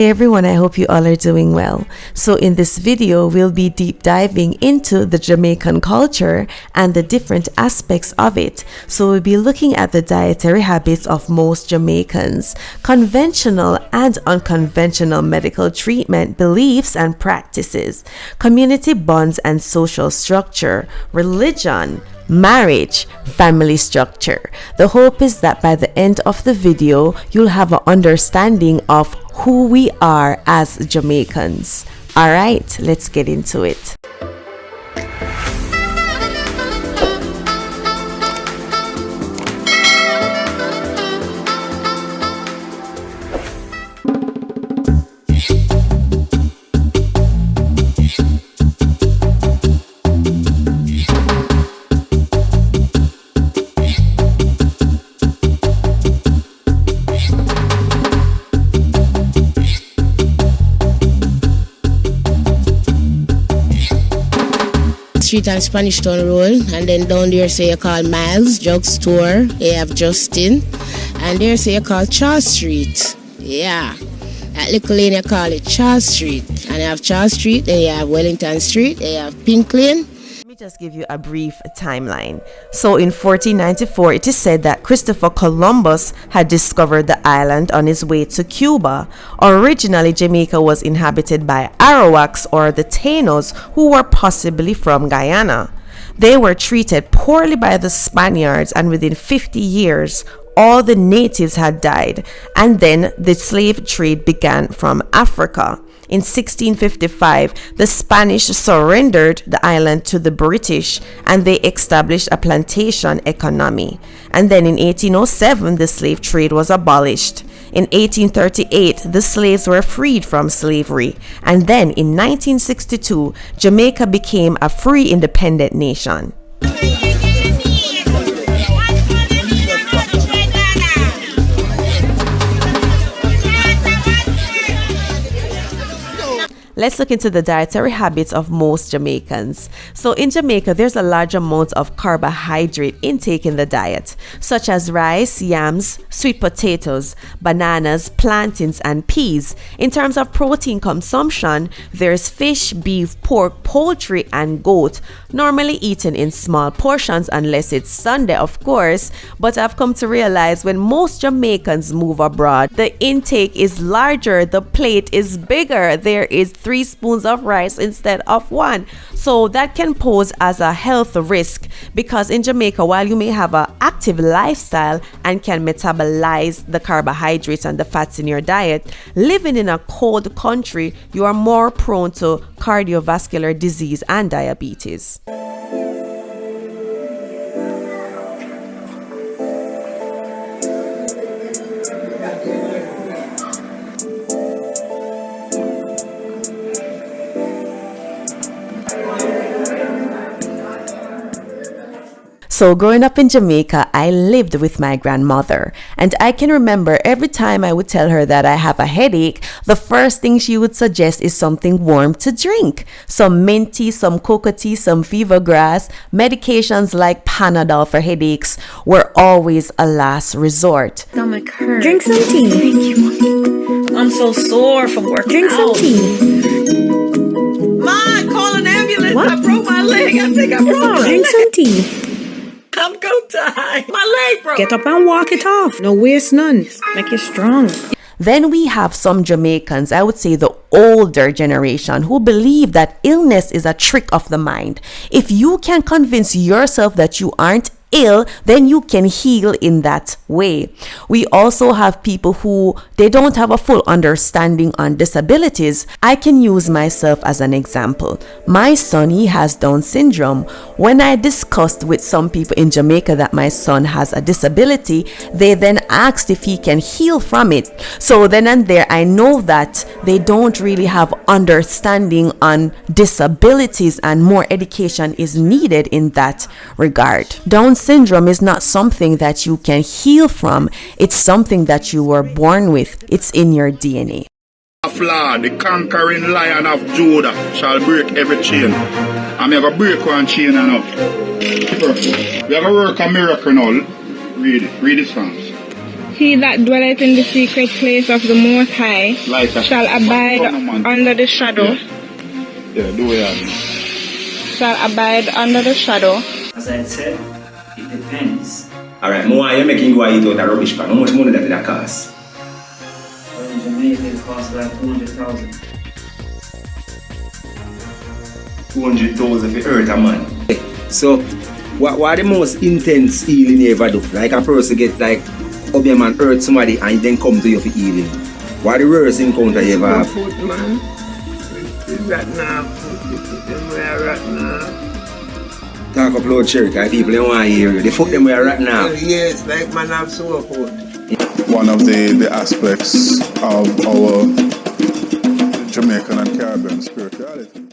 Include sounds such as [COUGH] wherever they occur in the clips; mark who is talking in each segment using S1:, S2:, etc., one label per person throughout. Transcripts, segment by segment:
S1: Hey everyone, I hope you all are doing well. So in this video, we'll be deep diving into the Jamaican culture and the different aspects of it. So we'll be looking at the dietary habits of most Jamaicans, conventional and unconventional medical treatment, beliefs and practices, community bonds and social structure, religion, marriage, family structure. The hope is that by the end of the video, you'll have an understanding of who we are as Jamaicans. All right, let's get into it.
S2: Street and Spanish Town Road, and then down there say you call Miles Drugstore. You have Justin, and there say you call Charles Street. Yeah, at Little Lane you call it Charles Street, and you have Charles Street, then you have Wellington Street, then you have Pink Lane,
S1: just give you a brief timeline. So in 1494, it is said that Christopher Columbus had discovered the island on his way to Cuba. Originally, Jamaica was inhabited by Arawaks or the Tainos, who were possibly from Guyana. They were treated poorly by the Spaniards, and within 50 years, all the natives had died, and then the slave trade began from Africa. In 1655, the Spanish surrendered the island to the British and they established a plantation economy. And then in 1807, the slave trade was abolished. In 1838, the slaves were freed from slavery. And then in 1962, Jamaica became a free independent nation. Let's look into the dietary habits of most Jamaicans. So in Jamaica, there's a large amount of carbohydrate intake in the diet, such as rice, yams, sweet potatoes, bananas, plantains, and peas. In terms of protein consumption, there's fish, beef, pork, poultry, and goat, normally eaten in small portions unless it's Sunday, of course. But I've come to realize when most Jamaicans move abroad, the intake is larger, the plate is bigger. There is three spoons of rice instead of one. So that can pose as a health risk because in Jamaica, while you may have an active lifestyle and can metabolize the carbohydrates and the fats in your diet, living in a cold country, you are more prone to cardiovascular disease and diabetes. So, growing up in Jamaica, I lived with my grandmother, and I can remember every time I would tell her that I have a headache, the first thing she would suggest is something warm to drink. Some mint tea, some cocoa tea, some fever grass, medications like Panadol for headaches were always a last resort.
S3: Stomach hurt. Drink some tea. Thank you.
S4: I'm so sore from working
S3: Drink
S4: out.
S3: some tea.
S4: Mom, call an ambulance.
S3: What?
S4: I broke my leg. I think I broke my
S3: Drink some tea.
S4: I'm gonna die. My leg broke.
S3: Get up and walk it off. No waste none. Make you strong.
S1: Then we have some Jamaicans, I would say the older generation, who believe that illness is a trick of the mind. If you can convince yourself that you aren't ill, then you can heal in that way. We also have people who they don't have a full understanding on disabilities. I can use myself as an example. My son, he has Down syndrome. When I discussed with some people in Jamaica that my son has a disability, they then asked if he can heal from it. So then and there, I know that they don't really have understanding on disabilities and more education is needed in that regard. Down syndrome is not something that you can heal from, it's something that you were born with, it's in your DNA.
S5: Flaw, the conquering lion of Judah shall break every chain. I'm going to break one chain and up. We are going to work a miracle now. Read it. Read it, Psalms.
S6: He that dwelleth in the secret place of the Most High
S5: Like
S6: shall abide under the shadow,
S5: Yeah, do it.
S6: shall abide under the shadow
S7: As I said, it depends.
S8: Alright, mo want you making go eat out a rubbish pan. How much money that it cost?
S7: Well, in Jamaica, it costs about 200,000.
S8: 200,000 for hurt a man. So, what, what are the most intense healing you ever do? Like a person get like, up your man hurt somebody and then come to you for healing. What are the worst encounter you ever have?
S9: foot, man. It's right now. It's them right now.
S8: Talk up loud, church, because people don't want to hear you. They fuck them where right now.
S9: Yes, like man have sore foot.
S5: One of the, the aspects of our Jamaican and Caribbean spirituality.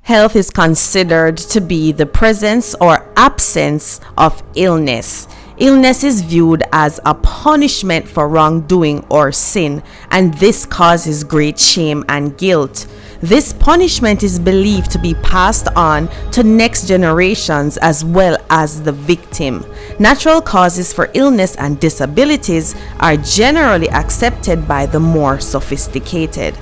S1: Health is considered to be the presence or absence of illness. Illness is viewed as a punishment for wrongdoing or sin, and this causes great shame and guilt. This punishment is believed to be passed on to next generations as well as the victim. Natural causes for illness and disabilities are generally accepted by the more sophisticated.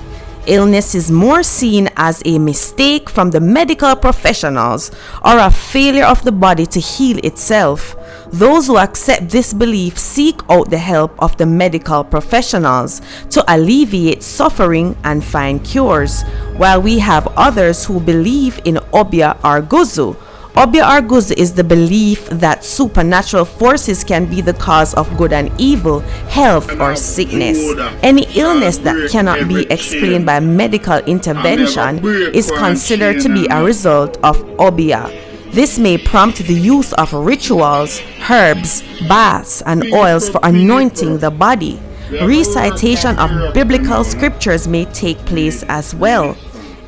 S1: Illness is more seen as a mistake from the medical professionals or a failure of the body to heal itself. Those who accept this belief seek out the help of the medical professionals to alleviate suffering and find cures, while we have others who believe in Obeah or Guzu. Obeah Arguz is the belief that supernatural forces can be the cause of good and evil, health or sickness. Any illness that cannot be explained by medical intervention is considered to be a result of Obeah. This may prompt the use of rituals, herbs, baths, and oils for anointing the body. Recitation of biblical scriptures may take place as well.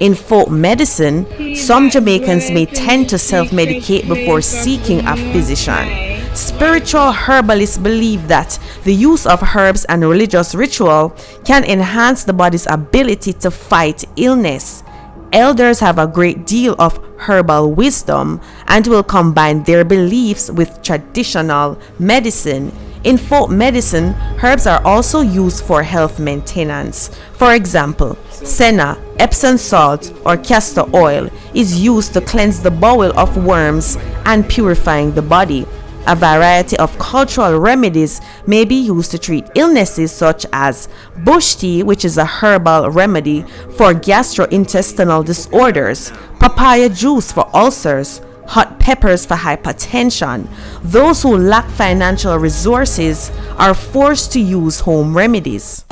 S1: In folk medicine, some Jamaicans may tend to self medicate before seeking a physician. Spiritual herbalists believe that the use of herbs and religious ritual can enhance the body's ability to fight illness. Elders have a great deal of herbal wisdom and will combine their beliefs with traditional medicine. In folk medicine, herbs are also used for health maintenance. For example, senna, Epsom salt, or castor oil is used to cleanse the bowel of worms and purifying the body. A variety of cultural remedies may be used to treat illnesses such as bush tea, which is a herbal remedy for gastrointestinal disorders, papaya juice for ulcers, hot peppers for hypertension. Those who lack financial resources are forced to use home remedies.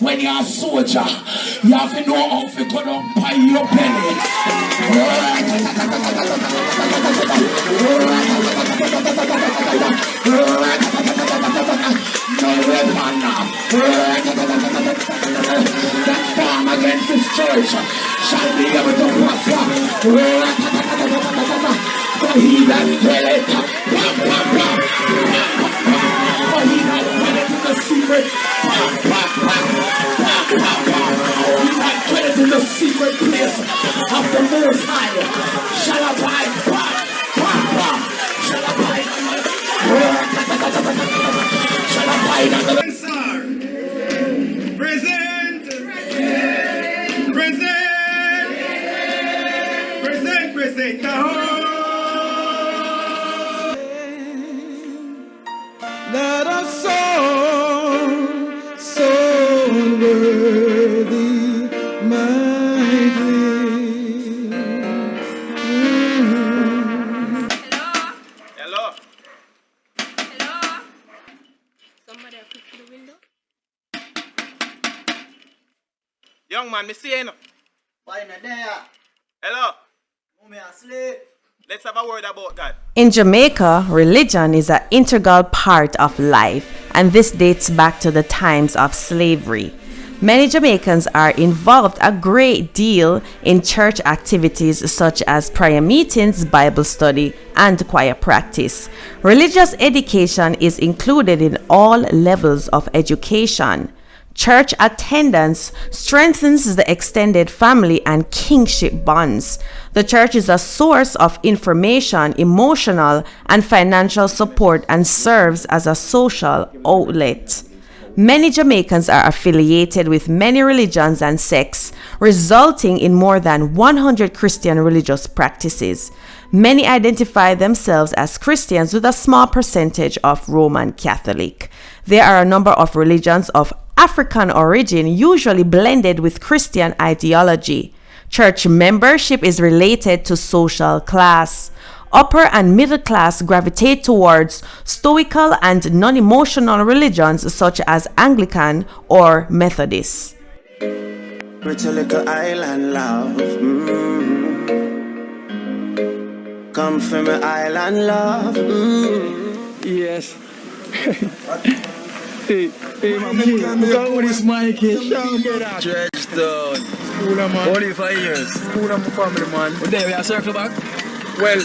S10: When you're a soldier, you have to know how to go down by your belly. No weapon that form against this church shall be able to prosper. For he that dwelleth. For he that dwelleth in the secret. He that dwelleth in the secret
S11: man, me see you. know.
S7: Why not there?
S11: Hello?
S7: Me asleep.
S11: Let's have a word about that.
S1: In Jamaica, religion is an integral part of life, and this dates back to the times of slavery. Many Jamaicans are involved a great deal in church activities such as prayer meetings, Bible study, and choir practice. Religious education is included in all levels of education. Church attendance strengthens the extended family and kinship bonds. The church is a source of information, emotional, and financial support and serves as a social outlet. Many Jamaicans are affiliated with many religions and sects, resulting in more than 100 Christian religious practices. Many identify themselves as Christians with a small percentage of Roman Catholic. There are a number of religions of African origin, usually blended with Christian ideology. Church membership is related to social class. Upper and middle class gravitate towards stoical and non emotional religions such as Anglican or Methodist.
S12: Pretty little island love. Mm. Come from an island love. Mm.
S13: Yes. [LAUGHS] hey, hey, my man, look at what this.
S14: Dredgestone.
S13: Cool, man.
S14: Only five years.
S13: Cool, my family, man.
S14: But then we are circle back.
S13: Well,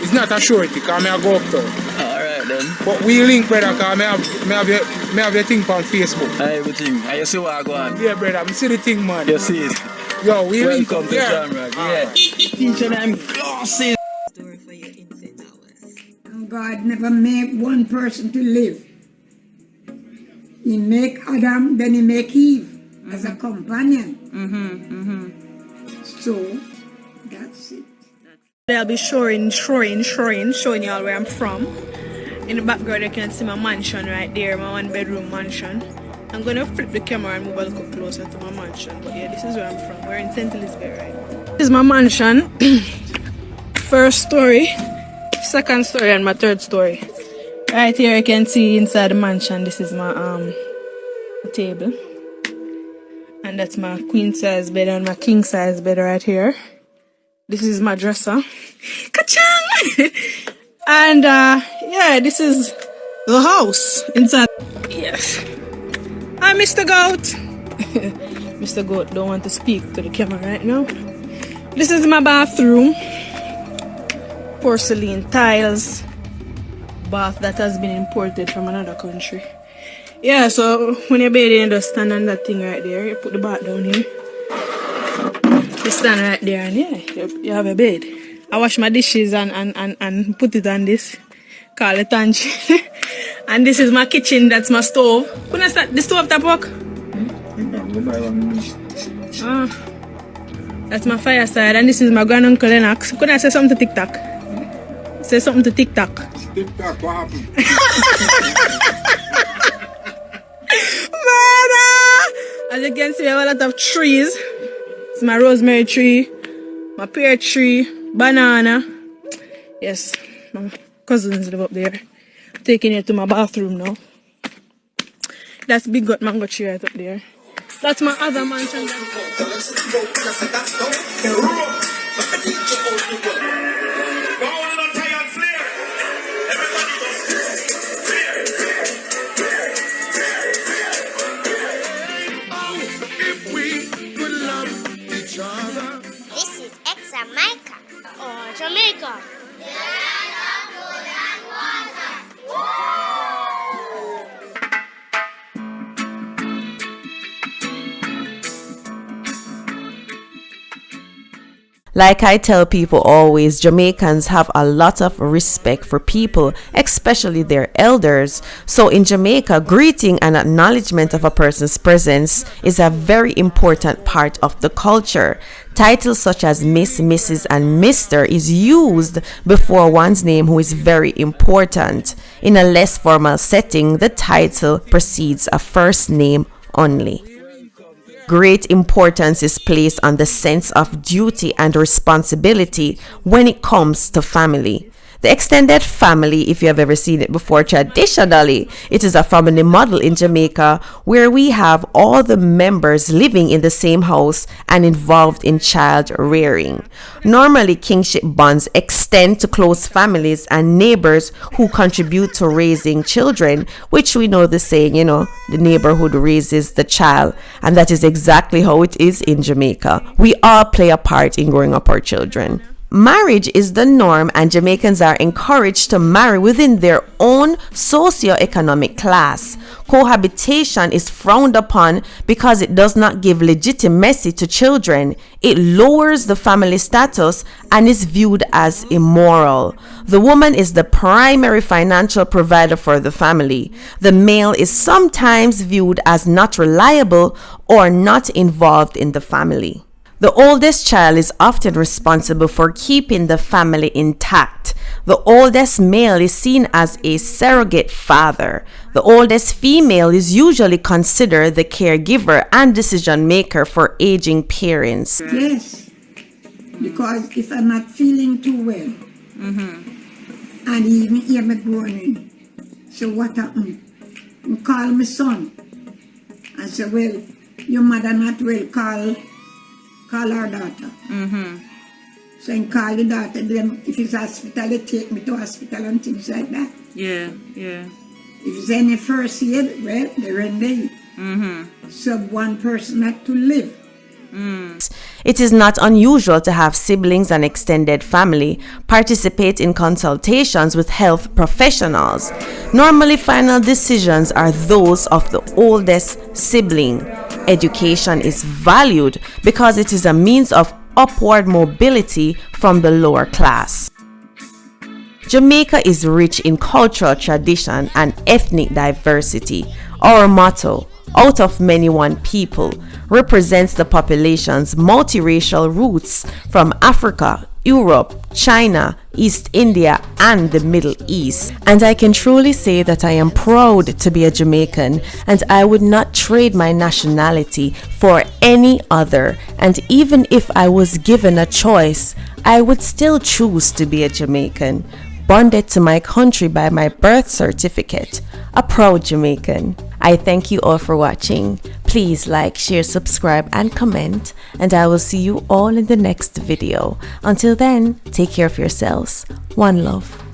S13: it's not a shorty, because I go up there.
S14: Alright then.
S13: But we link, brother, because I have, I have, your, I have your thing on Facebook.
S14: I everything. And you see what I go on?
S13: Yeah, brother, I see the thing, man.
S14: You see it?
S13: Yo, we link
S14: Welcome
S13: up,
S14: to
S13: yeah.
S14: Jamrock. Yeah. Teaching them glasses.
S15: Oh God never made one person to live. He make Adam, then he make Eve as a mm-hmm. companion. Mm-hmm, mm-hmm. So that's it.
S6: I'll be showing, showing, showing, showing you all where I'm from. In the background, you can see my mansion right there, my one bedroom mansion. I'm gonna flip the camera and move a little closer to my mansion. But yeah, this is where I'm from. We're in St. Elizabeth right now. This is my mansion. [COUGHS] First story, second story, and my third story. Right here, you can see inside the mansion. This is my um table, and that's my queen size bed and my king size bed right here. This is my dresser. [LAUGHS] Ka-chang! [LAUGHS] and uh, yeah, this is the house inside. Yes. Hi, Mr. Goat. [LAUGHS] Mr. Goat don't want to speak to the camera right now. This is my bathroom. Porcelain tiles. Bath that has been imported from another country. Yeah, so when you're bathing, you just stand on that thing right there. You put the bath down here. You stand right there and yeah, you, you have a bed. I wash my dishes and, and, and, and put it on this. Call it [LAUGHS] and this is my kitchen, that's my stove. Couldn't I start the stove tap work? Ah. That's my fireside and this is my granduncle Lennox. Couldn't I say something to TikTok? Say something to TikTok.
S13: TikTok, what happened?
S6: Murder! As you can see, we have a lot of trees. It's my rosemary tree, my pear tree, banana. Yes, my cousins live up there. taking it to my bathroom now. That's big gut mango tree right up there. That's my other mansion.
S16: Is ex-Jamaica or Jamaica.
S1: Like I tell people always, Jamaicans have a lot of respect for people, especially their elders. So in Jamaica, greeting and acknowledgement of a person's presence is a very important part of the culture. Titles such as Miss, Mrs., and Mr. is used before one's name, who is very important. In a less formal setting, the title precedes a first name only. Great importance is placed on the sense of duty and responsibility when it comes to family. The extended family, if you have ever seen it before, traditionally, it is a family model in Jamaica where we have all the members living in the same house and involved in child rearing. Normally, kinship bonds extend to close families and neighbors who contribute to raising children, which we know the saying, you know, the neighborhood raises the child. And that is exactly how it is in Jamaica. We all play a part in growing up our children. Marriage is the norm, and Jamaicans are encouraged to marry within their own socio-economic class. Cohabitation is frowned upon because it does not give legitimacy to children. It lowers the family status and is viewed as immoral. The woman is the primary financial provider for the family. The male is sometimes viewed as not reliable or not involved in the family. The oldest child is often responsible for keeping the family intact. The oldest male is seen as a surrogate father. The oldest female is usually considered the caregiver and decision maker for aging parents.
S15: Yes, because if I'm not feeling too well, mm-hmm. and even hear me groaning, so what happened? I call my son and say, well, your mother not well, call, call our daughter.
S6: Mm-hmm.
S15: So I call the daughter, then if it's hospital, they take me to hospital and things like that.
S6: Yeah, yeah.
S15: If it's any first aid, well, they're in there.
S6: Mm-hmm.
S15: Sub one person had to live.
S1: It is not unusual to have siblings and extended family participate in consultations with health professionals. Normally, final decisions are those of the oldest sibling. Education is valued because it is a means of upward mobility from the lower class. Jamaica is rich in cultural tradition and ethnic diversity. Our motto, out of many one people, represents the population's multiracial roots from Africa, Europe, China, East India, and the Middle East. And I can truly say that I am proud to be a Jamaican and I would not trade my nationality for any other. And even if I was given a choice, I would still choose to be a Jamaican, bonded to my country by my birth certificate, a proud Jamaican. I thank you all for watching. Please like, share, subscribe, and comment, and I will see you all in the next video. Until then, take care of yourselves. One love.